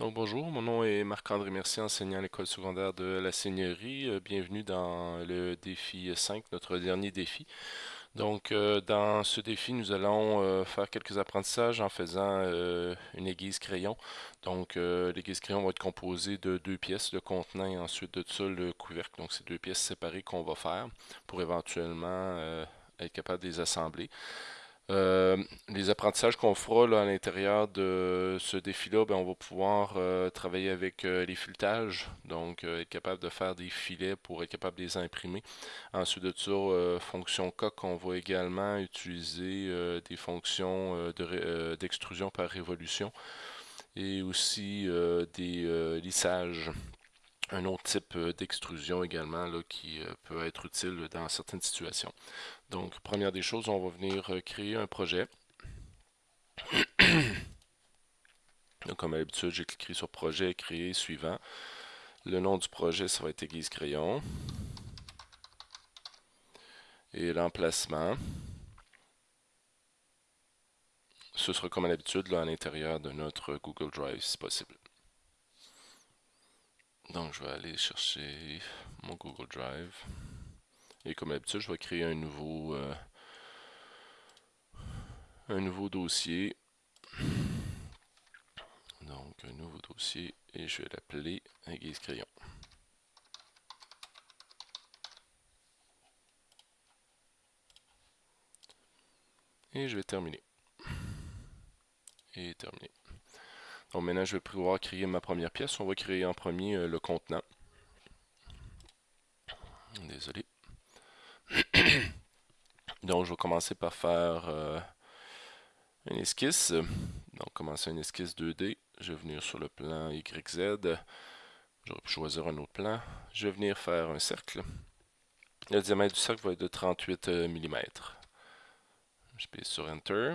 Donc bonjour, mon nom est Marc-André Mercier, enseignant à l'école secondaire de la Seigneurie. Euh, bienvenue dans le défi 5, notre dernier défi. Donc euh, dans ce défi, nous allons euh, faire quelques apprentissages en faisant une aiguise crayon. Donc l'aiguise crayon va être composée de deux pièces, le contenant et ensuite de ça le couvercle. Donc c'est deux pièces séparées qu'on va faire pour éventuellement être capable de les assembler. Euh, les apprentissages qu'on fera à l'intérieur de ce défi-là, ben, on va pouvoir euh, travailler avec euh, les filetages, donc être capable de faire des filets pour être capable de les imprimer. Ensuite de ça, fonction coq, on va également utiliser des fonctions d'extrusion par révolution et aussi des lissages un autre type d'extrusion également là, qui peut être utile dans certaines situations. Donc, première des choses, on va venir euh, créer un projet. Donc, comme à l'habitude, j'ai cliqué sur projet, créer, suivant. Le nom du projet, ça va être Aiguise Crayon. Et l'emplacement, ce sera comme à l'habitude à l'intérieur de notre Google Drive si possible. Donc je vais aller chercher mon Google Drive. Et comme d'habitude, je vais créer un nouveau, euh, un nouveau dossier. Donc, un nouveau dossier et je vais l'appeler Aiguise Crayon. Et je vais terminer. Et terminer. Maintenant, je vais pouvoir créer ma première pièce. On va créer en premier euh, le contenant. Désolé. Donc, je vais commencer par faire euh, une esquisse. Donc, commencer une esquisse 2D. Je vais venir sur le plan YZ. J'aurais pu choisir un autre plan. Je vais venir faire un cercle. Le diamètre du cercle va être de 38 euh, mm. Je pèse sur Enter.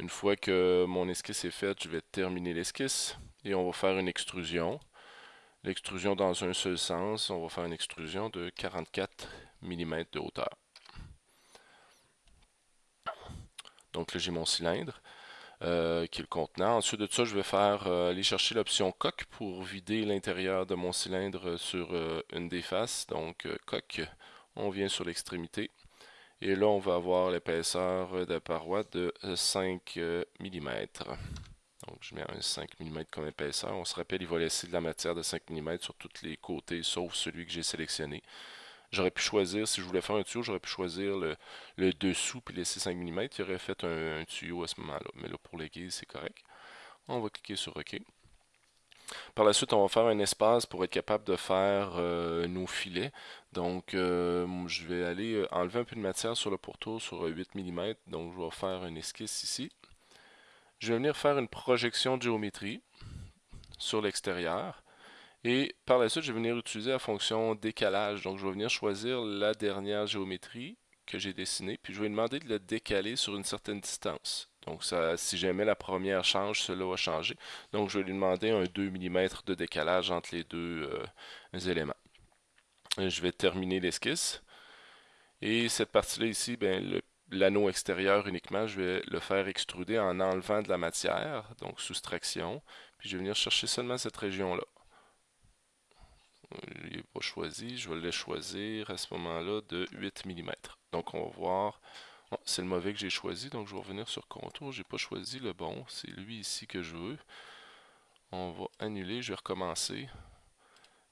Une fois que mon esquisse est faite, je vais terminer l'esquisse et on va faire une extrusion. L'extrusion dans un seul sens, on va faire une extrusion de 44 mm de hauteur. Donc là, j'ai mon cylindre euh, qui est le contenant. Ensuite de ça, je vais faire euh, aller chercher l'option coque pour vider l'intérieur de mon cylindre sur euh, une des faces. Donc coque, on vient sur l'extrémité. Et là, on va avoir l'épaisseur de paroi de 5 mm. Donc, je mets un 5 mm comme épaisseur. On se rappelle, il va laisser de la matière de 5 mm sur tous les côtés, sauf celui que j'ai sélectionné. J'aurais pu choisir, si je voulais faire un tuyau, j'aurais pu choisir le, dessous puis laisser 5 mm. Il aurait fait un, tuyau à ce moment-là. Mais là, pour l'aiguille, c'est correct. On va cliquer sur OK. Par la suite, on va faire un espace pour être capable de faire euh, nos filets. Donc, euh, je vais aller euh, enlever un peu de matière sur le pourtour sur 8 mm. Donc, je vais faire une esquisse ici. Je vais venir faire une projection de géométrie sur l'extérieur. Et par la suite, je vais venir utiliser la fonction décalage. Donc, je vais venir choisir la dernière géométrie que j'ai dessinée, puis je vais demander de le décaler sur une certaine distance. Donc, ça, si jamais la première change, cela va changer. Donc, je vais lui demander un 2 mm de décalage entre les deux euh, éléments. je vais terminer l'esquisse. Et cette partie-là ici, ben, l'anneau extérieur uniquement, je vais le faire extruder en enlevant de la matière, donc soustraction. Puis je vais venir chercher seulement cette région-là il n'est pas choisi, je vais le choisir à ce moment-là de 8 mm. Donc on va voir, c'est le mauvais que j'ai choisi, donc je vais revenir sur contour, j'ai pas choisi le bon, c'est lui ici que je veux. On va annuler, je vais recommencer,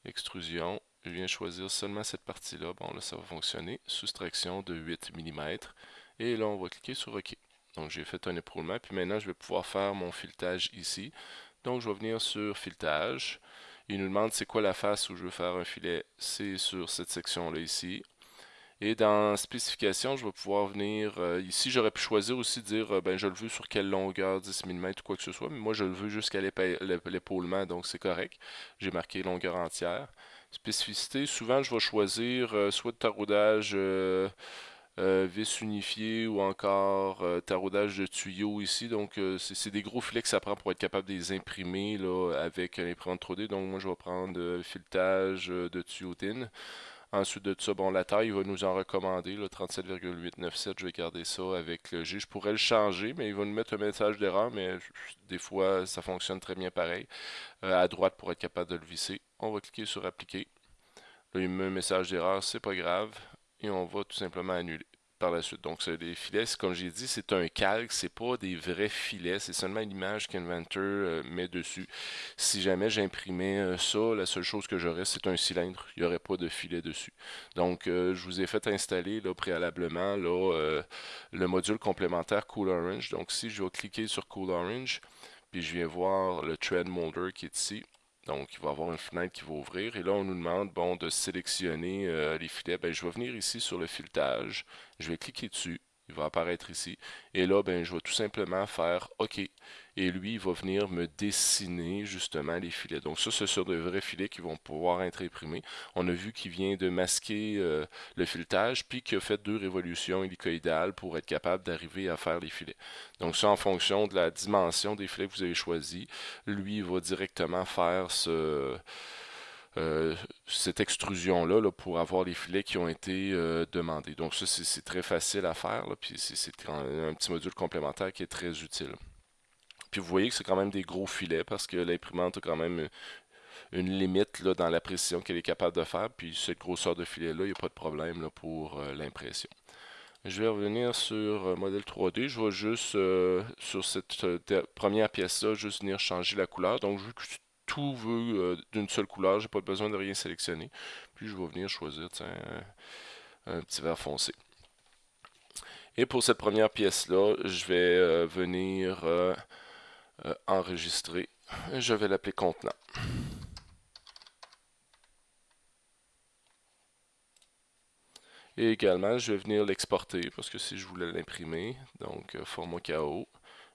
extrusion, je viens choisir seulement cette partie-là, bon là ça va fonctionner, soustraction de 8 mm, et là on va cliquer sur OK. Donc j'ai fait un éproulement, puis maintenant je vais pouvoir faire mon filetage ici. Donc je vais venir sur filetage, il nous demande c'est quoi la face où je veux faire un filet. C'est sur cette section-là ici. Et dans spécification, je vais pouvoir venir, euh, ici j'aurais pu choisir aussi dire, euh, ben je le veux sur quelle longueur, 10 mm ou quoi que ce soit, mais moi je le veux jusqu'à l'épaulement, donc c'est correct. J'ai marqué longueur entière. Spécificité, souvent je vais choisir euh, soit de taraudage vis unifié ou encore taraudage de tuyaux ici. Donc, c'est des gros filets que ça prend pour être capable de les imprimer là, avec l'imprimante 3D. Donc, moi, je vais prendre filetage de tuyautin. Ensuite de ça, bon, la taille, il va nous en recommander, le 37,897, je vais garder ça avec le G. Je pourrais le changer, mais il va nous mettre un message d'erreur, mais des fois, ça fonctionne très bien pareil. Euh, à droite pour être capable de le visser. On va cliquer sur appliquer. Là, il met un message d'erreur, c'est pas grave. Et on va tout simplement annuler par la suite. Donc, les filets, comme j'ai dit, c'est un calque, c'est pas des vrais filets, c'est seulement l'image qu'Inventor euh, met dessus. Si jamais j'imprimais euh, ça, la seule chose que j'aurais, c'est un cylindre. Il n'y aurait pas de filet dessus. Donc, euh, je vous ai fait installer là, préalablement le module complémentaire Cool Orange. Donc, si je vais cliquer sur Cool Orange, puis je viens voir le Thread Molder qui est ici, donc, il va y avoir une fenêtre qui va ouvrir. Et là, on nous demande bon, de sélectionner euh, les filets. Ben, je vais venir ici sur le filetage. Je vais cliquer dessus il va apparaître ici. Et là, ben, je vais tout simplement faire OK. Et lui, il va venir me dessiner justement les filets. Donc ça, c'est sur de vrais filets qui vont pouvoir être imprimés. On a vu qu'il vient de masquer euh, le filetage, puis qu'il a fait deux révolutions hélicoïdales pour être capable d'arriver à faire les filets. Donc ça, en fonction de la dimension des filets que vous avez choisi, lui, il va directement faire ce euh, cette extrusion-là pour avoir les filets qui ont été euh, demandés. Donc ça, c'est très facile à faire, puis c'est un, petit module complémentaire qui est très utile. Puis vous voyez que c'est quand même des gros filets parce que l'imprimante a quand même une limite là, dans la précision qu'elle est capable de faire, puis cette grosseur de filet-là, il n'y a pas de problème là, pour euh, l'impression. Je vais revenir sur modèle 3D. Je vais juste, sur cette première pièce-là, juste venir changer la couleur. Donc, vu que tout veut euh, d'une seule couleur, j'ai pas besoin de rien sélectionner. Puis je vais venir choisir un, petit vert foncé. Et pour cette première pièce-là, je vais euh, venir euh, enregistrer. Je vais l'appeler contenant. Et également, je vais venir l'exporter parce que si je voulais l'imprimer, donc format KO,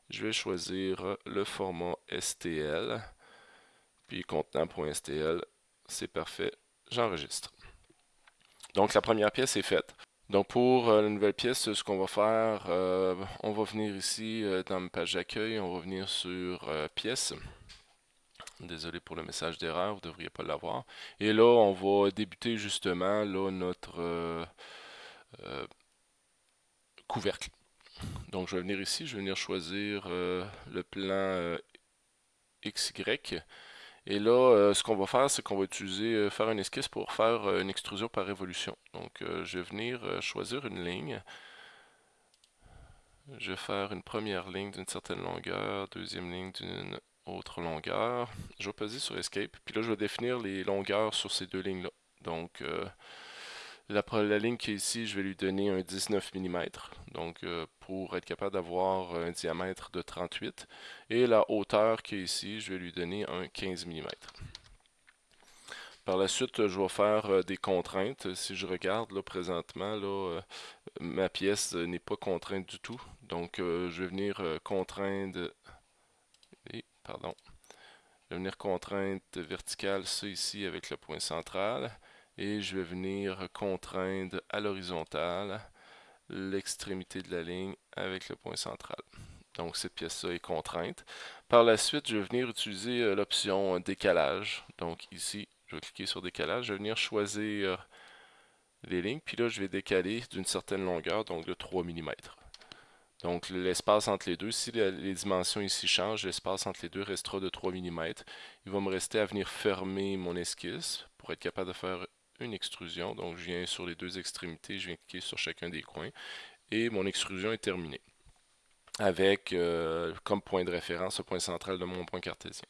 je vais choisir le format STL puis contenant.stl, c'est parfait, j'enregistre. Donc la première pièce est faite. Donc pour euh, la nouvelle pièce, ce qu'on va faire, euh, on va venir ici euh, dans ma page d'accueil, on va venir sur pièce. Désolé pour le message d'erreur, vous ne devriez pas l'avoir. Et là, on va débuter justement là, notre couvercle. Donc je vais venir ici, je vais venir choisir le plan XY. Et là, euh, ce qu'on va faire, c'est qu'on va utiliser, euh, faire une esquisse pour faire euh, une extrusion par révolution. Donc, je vais venir choisir une ligne. Je vais faire une première ligne d'une certaine longueur, deuxième ligne d'une autre longueur. Je vais peser sur Escape, puis là, je vais définir les longueurs sur ces deux lignes-là. Donc, la, ligne qui est ici, je vais lui donner un 19 mm, donc euh, pour être capable d'avoir un diamètre de 38. Et la hauteur qui est ici, je vais lui donner un 15 mm. Par la suite, je vais faire euh, des contraintes. Si je regarde là présentement, là, euh, ma pièce n'est pas contrainte du tout. Donc, je vais venir contraindre... pardon. Je vais venir contrainte verticale, ça ici avec le point central et je vais venir contraindre à l'horizontale l'extrémité de la ligne avec le point central. Donc cette pièce-là est contrainte. Par la suite, je vais venir utiliser euh, l'option décalage. Donc ici, je vais cliquer sur décalage, je vais venir choisir les lignes, puis là je vais décaler d'une certaine longueur, donc de 3 mm. Donc l'espace entre les deux, si les dimensions ici changent, l'espace entre les deux restera de 3 mm. Il va me rester à venir fermer mon esquisse pour être capable de faire une extrusion. Donc je viens sur les deux extrémités, je viens cliquer sur chacun des coins et mon extrusion est terminée avec euh, comme point de référence le point central de mon point cartésien.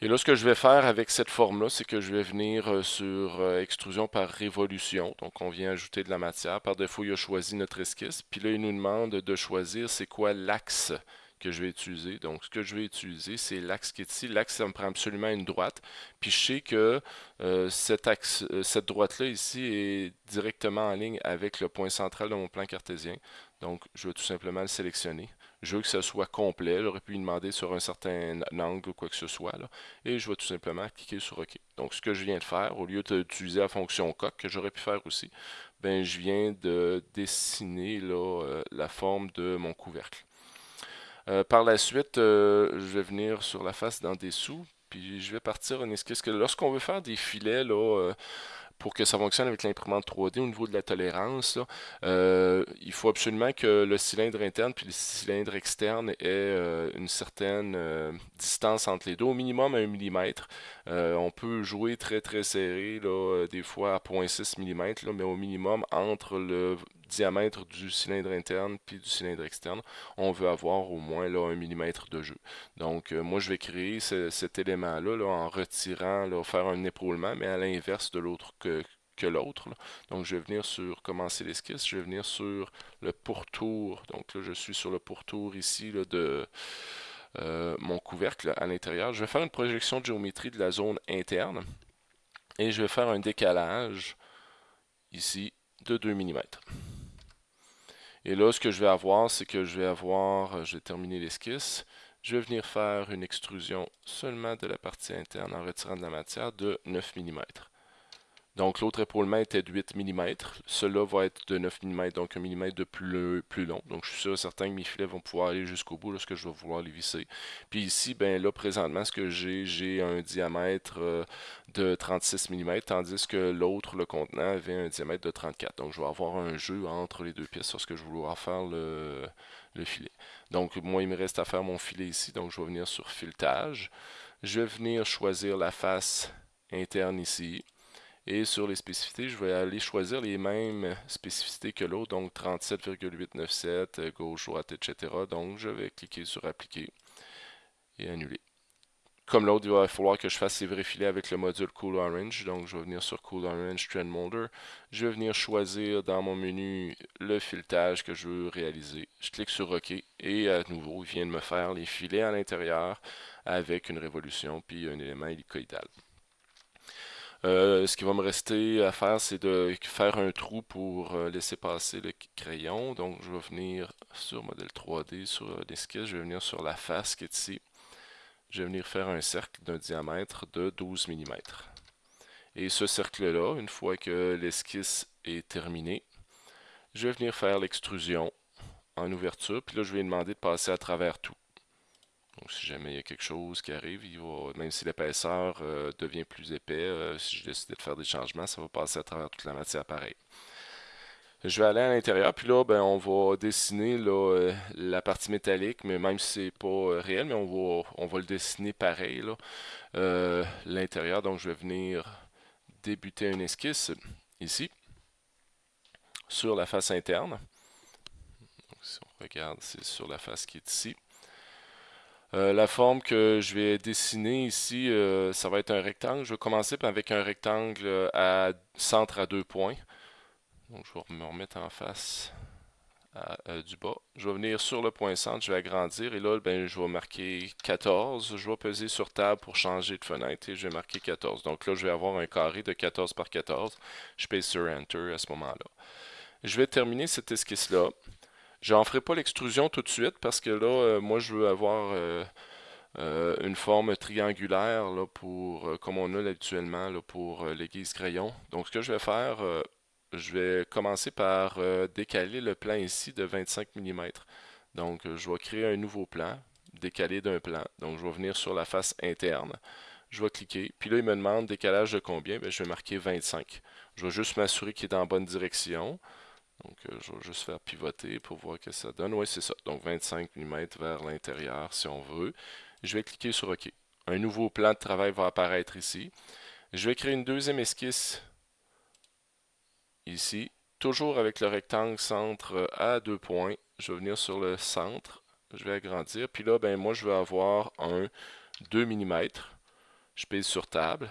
Et là, ce que je vais faire avec cette forme-là, c'est que je vais venir euh, sur euh, extrusion par révolution. Donc, on vient ajouter de la matière. Par défaut, il a choisi notre esquisse. Puis là, il nous demande de choisir c'est quoi l'axe que je vais utiliser. Donc, ce que je vais utiliser, c'est l'axe qui est ici. L'axe, ça me prend absolument une droite. Puis, je sais que euh, cet axe, euh, cette droite-là ici est directement en ligne avec le point central de mon plan cartésien. Donc, je vais tout simplement le sélectionner. Je veux que ça soit complet. J'aurais pu lui demander sur un certain angle ou quoi que ce soit. Et je vais tout simplement cliquer sur OK. Donc, ce que je viens de faire, au lieu d'utiliser la fonction coq, que j'aurais pu faire aussi, ben, je viens de dessiner là, euh, la forme de mon couvercle. Euh, par la suite, euh, je vais venir sur la face dans dessous, puis je vais partir en esquisse. Lorsqu'on veut faire des filets, là, euh, pour que ça fonctionne avec l'imprimante 3D au niveau de la tolérance, il faut absolument que le cylindre interne puis le cylindre externe ait euh, une certaine distance entre les deux, au minimum 1 mm. on peut jouer très très serré, là, des fois à 0.6 mm, mais au minimum entre le diamètre du cylindre interne puis du cylindre externe, on veut avoir au moins là, 1 mm de jeu. Donc moi je vais créer cet élément-là là, en retirant, faire un épaulement, mais à l'inverse de l'autre que, l'autre. Donc je vais venir sur commencer l'esquisse, je vais venir sur le pourtour. Donc là je suis sur le pourtour ici de euh, mon couvercle à l'intérieur. Je vais faire une projection de géométrie de la zone interne et je vais faire un décalage ici de 2 mm. Et là, ce que je vais avoir, c'est que je vais avoir, euh, je vais terminer l'esquisse, je vais venir faire une extrusion seulement de la partie interne en retirant de la matière de 9 mm. Donc l'autre épaulement était de 8 mm. Celui-là va être de 9 mm, donc un mm de plus, long. Donc je suis sûr certain que mes filets vont pouvoir aller jusqu'au bout lorsque je vais vouloir les visser. Puis ici, ben là présentement, ce que j'ai, j'ai un diamètre euh, de 36 mm, tandis que l'autre, le contenant, avait un diamètre de 34. Donc je vais avoir un jeu entre les deux pièces lorsque je vais vouloir faire le filet. Donc moi, il me reste à faire mon filet ici, donc je vais venir sur filetage. Je vais venir choisir la face interne ici. Et sur les spécificités, je vais aller choisir les mêmes spécificités que l'autre, donc 37,897, euh, gauche, droite, etc. Donc je vais cliquer sur appliquer et annuler. Comme l'autre, il va falloir que je fasse ces vrais filets avec le module Cool Orange. Donc je vais venir sur Cool Orange Trend Molder. Je vais venir choisir dans mon menu le filetage que je veux réaliser. Je clique sur OK et à nouveau, il vient de me faire les filets à l'intérieur avec une révolution puis un élément hélicoïdal. Euh, ce qui va me rester à faire, c'est de faire un trou pour euh, laisser passer le crayon. Donc, je vais venir sur modèle 3D, sur l'esquisse, je vais venir sur la face qui est ici. Je vais venir faire un cercle d'un diamètre de 12 mm. Et ce cercle-là, une fois que l'esquisse est terminée, je vais venir faire l'extrusion en ouverture. Puis là, je vais demander de passer à travers tout. Donc, si jamais il y a quelque chose qui arrive, même si l'épaisseur euh, devient plus épais, euh, si je décide de faire des changements, ça va passer à travers toute la matière pareil. Je vais aller à l'intérieur, puis là, ben, on va dessiner euh, la partie métallique, mais même si c'est pas réel, mais on va, on va le dessiner pareil, l'intérieur. Donc, je vais venir débuter une esquisse ici, sur la face interne. Donc, si on regarde, c'est sur la face qui est ici. Euh, la forme que je vais dessiner ici, euh, ça va être un rectangle. Je vais commencer avec un rectangle à centre à deux points. Donc, je vais me remettre en face euh, du bas. Je vais venir sur le point centre, je vais agrandir et là, ben, je vais marquer 14. Je vais peser sur table pour changer de fenêtre et je vais marquer 14. Donc là, je vais avoir un carré de 14 par 14. Je pèse sur Enter à ce moment-là. Je vais terminer cette esquisse-là. J'en ferai pas l'extrusion tout de suite parce que là, euh, moi, je veux avoir euh, euh, une forme triangulaire là, pour, comme on a habituellement là, pour l'aiguise crayon. Donc, ce que je vais faire, je vais commencer par décaler le plan ici de 25 mm. Donc, je vais créer un nouveau plan, décalé d'un plan. Donc, je vais venir sur la face interne. Je vais cliquer. Puis là, il me demande décalage de combien? Bien, je vais marquer 25. Je vais juste m'assurer qu'il est dans la bonne direction. Donc, euh, je vais juste faire pivoter pour voir que ça donne. Oui, c'est ça. Donc, 25 mm vers l'intérieur si on veut. Je vais cliquer sur OK. Un nouveau plan de travail va apparaître ici. Je vais créer une deuxième esquisse ici. Toujours avec le rectangle centre à deux points. Je vais venir sur le centre. Je vais agrandir. Puis là, ben, moi, je vais avoir un 2 mm. Je pèse sur table.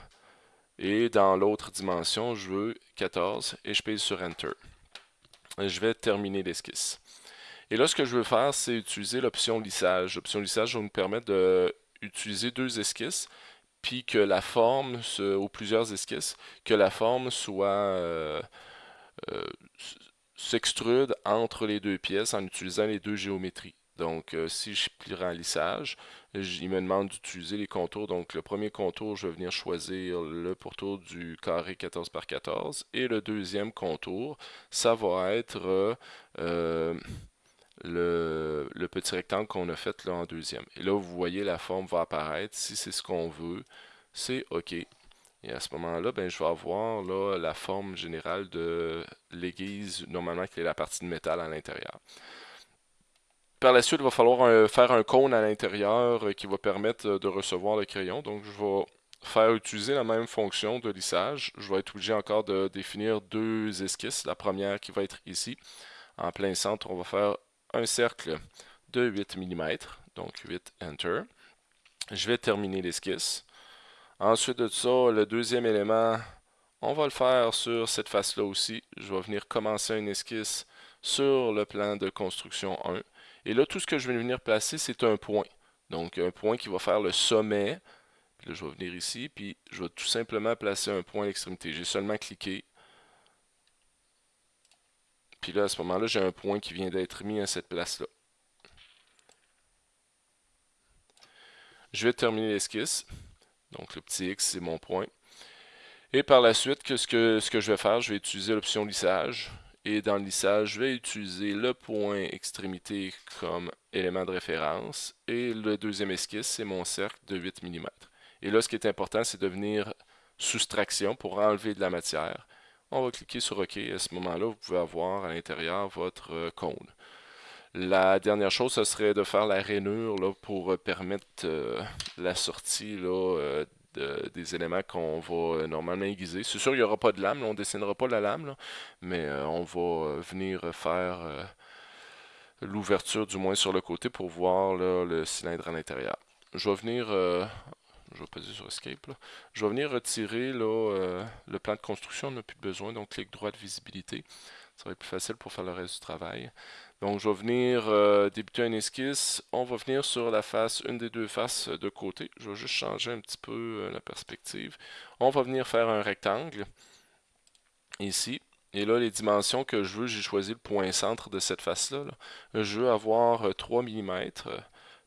Et dans l'autre dimension, je veux 14 et je pèse sur Enter je vais terminer l'esquisse. Et là, ce que je veux faire, c'est utiliser l'option lissage. L'option lissage va nous permettre d'utiliser deux esquisses, puis que la forme, ou plusieurs esquisses, que la forme soit euh, euh, s'extrude entre les deux pièces en utilisant les deux géométries. Donc, euh, si je plie en lissage, il me demande d'utiliser les contours. Donc, le premier contour, je vais venir choisir le pourtour du carré 14 par 14. Et le deuxième contour, ça va être euh, le, petit rectangle qu'on a fait là en deuxième. Et là, vous voyez, la forme va apparaître. Si c'est ce qu'on veut, c'est OK. Et à ce moment-là, ben, je vais avoir là, la forme générale de l'aiguise, normalement qui est la partie de métal à l'intérieur. Par la suite, il va falloir faire un cône à l'intérieur euh, qui va permettre euh, de recevoir le crayon. Donc, je vais faire utiliser la même fonction de lissage. Je vais être obligé encore de définir deux esquisses. La première qui va être ici. En plein centre, on va faire un cercle de 8 mm. Donc 8 Enter. Je vais terminer l'esquisse. Ensuite de ça, le deuxième élément, on va le faire sur cette face-là aussi. Je vais venir commencer une esquisse sur le plan de construction 1. Et là, tout ce que je vais venir placer, c'est un point. Donc, un point qui va faire le sommet. Puis là, je vais venir ici, puis je vais tout simplement placer un point à l'extrémité. J'ai seulement cliqué. Puis là, à ce moment-là, j'ai un point qui vient d'être mis à cette place-là. Je vais terminer l'esquisse. Donc, le petit X, c'est mon point. Et par la suite, ce, que, ce que je vais faire, je vais utiliser l'option lissage. Et dans le lissage, je vais utiliser le point extrémité comme élément de référence. Et le deuxième esquisse, c'est mon cercle de 8 mm. Et là, ce qui est important, c'est de venir soustraction pour enlever de la matière. On va cliquer sur OK. À ce moment-là, vous pouvez avoir à l'intérieur votre euh, cône. La dernière chose, ce serait de faire la rainure pour permettre euh, la sortie des éléments qu'on va euh, normalement aiguiser. C'est sûr, il n'y aura pas de lame, on ne dessinera pas la lame, mais euh, on va euh, venir faire l'ouverture du moins sur le côté pour voir le cylindre à l'intérieur. Je vais venir, je vais sur Escape, je vais venir retirer le plan de construction, on n'a plus besoin, donc clic droit de visibilité. Ça va être plus facile pour faire le reste du travail. Donc, je vais venir euh, débuter un esquisse. On va venir sur la face, une des deux faces de côté. Je vais juste changer un petit peu euh, la perspective. On va venir faire un rectangle ici. Et là, les dimensions que je veux, j'ai choisi le point centre de cette face-là. Je veux avoir 3 euh, mm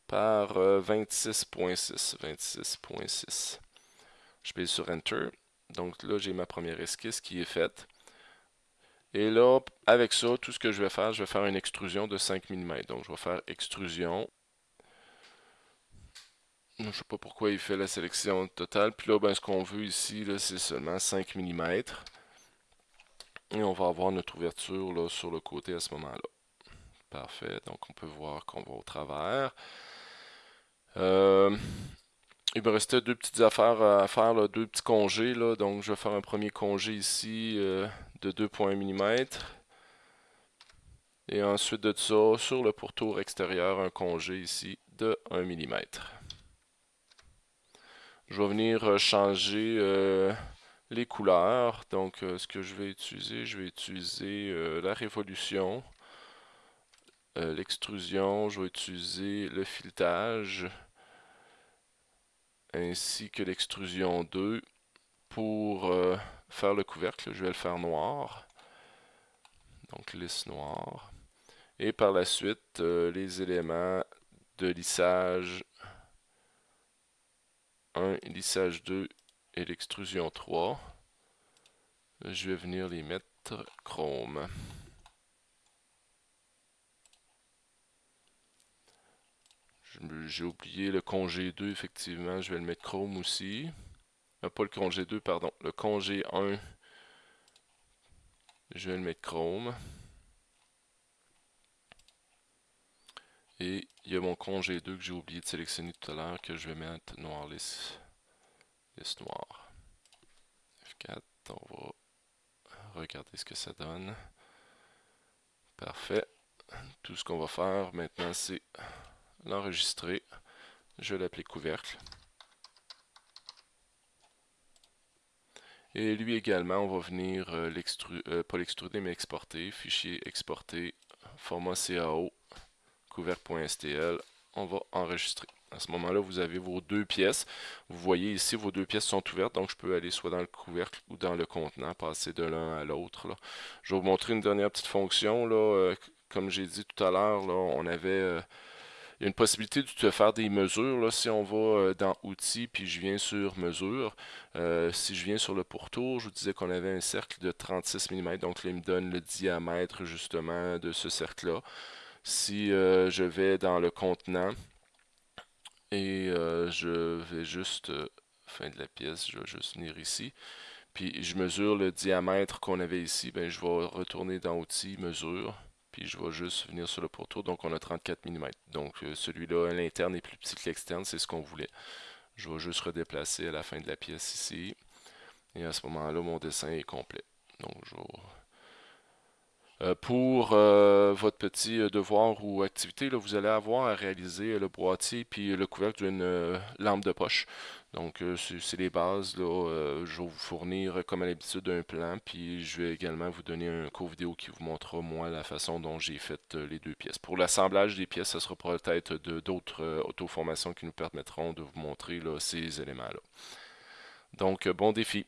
par 26.6. 26.6. Je pèse sur Enter. Donc là, j'ai ma première esquisse qui est faite. Et là, avec ça, tout ce que je vais faire, je vais faire une extrusion de 5 mm. Donc, je vais faire extrusion. Je ne sais pas pourquoi il fait la sélection totale. Puis là, ben, ce qu'on veut ici, c'est seulement 5 mm. Et on va avoir notre ouverture là, sur le côté à ce moment-là. Parfait. Donc, on peut voir qu'on va au travers. Euh, il me restait deux petites affaires à faire, deux petits congés. Là. Donc, je vais faire un premier congé ici. Euh, de 2.1 mm. Et ensuite de ça, sur le pourtour extérieur, un congé ici de 1 mm. Je vais venir euh, changer euh, les couleurs. Donc, euh, ce que je vais utiliser, je vais utiliser la révolution, l'extrusion, je vais utiliser le filetage, ainsi que l'extrusion 2 pour faire le couvercle, je vais le faire noir. Donc lisse noire. Et par la suite, euh, les éléments de lissage 1, lissage 2 et l'extrusion 3. Je vais venir les mettre chrome. J'ai oublié le congé 2, effectivement, je vais le mettre chrome aussi. Pas le congé 2, pardon. Le congé 1, je vais le mettre chrome. Et il y a mon congé 2 que j'ai oublié de sélectionner tout à l'heure que je vais mettre noir lisse, lisse noir. F4, on va regarder ce que ça donne. Parfait. Tout ce qu'on va faire maintenant, c'est l'enregistrer. Je vais l'appeler couvercle. Et lui également, on va venir euh, l'extruder, euh, pas l'extruder, mais exporter. Fichier exporter, format CAO, couvercle.stl. On va enregistrer. À ce moment-là, vous avez vos deux pièces. Vous voyez ici, vos deux pièces sont ouvertes, donc je peux aller soit dans le couvercle ou dans le contenant, passer de l'un à l'autre. Je vais vous montrer une dernière petite fonction. Là. Euh, comme j'ai dit tout à l'heure, on avait une possibilité de faire des mesures. Là, si on va euh, dans Outils, puis je viens sur Mesure, euh, si je viens sur le pourtour, je vous disais qu'on avait un cercle de 36 mm, donc là, il me donne le diamètre justement de ce cercle-là. Si euh, je vais dans le contenant, et je vais juste fin de la pièce, je vais juste venir ici. Puis je mesure le diamètre qu'on avait ici, ben je vais retourner dans Outils, Mesure, puis je vais juste venir sur le pourtour, donc on a 34 mm. Donc euh, celui-là, l'interne est plus petit que l'externe, c'est ce qu'on voulait. Je vais juste redéplacer à la fin de la pièce ici, et à ce moment-là, mon dessin est complet. Donc je vais pour euh, votre petit euh, devoir ou activité, là, vous allez avoir à réaliser le boîtier puis le couvercle d'une lampe de poche. Donc, c'est les bases. Là, je vais vous fournir, comme à l'habitude, un plan. Puis, je vais également vous donner un court vidéo qui vous montrera, moi, la façon dont j'ai fait les deux pièces. Pour l'assemblage des pièces, ce sera peut-être d'autres auto-formations qui nous permettront de vous montrer ces éléments-là. Donc, bon défi.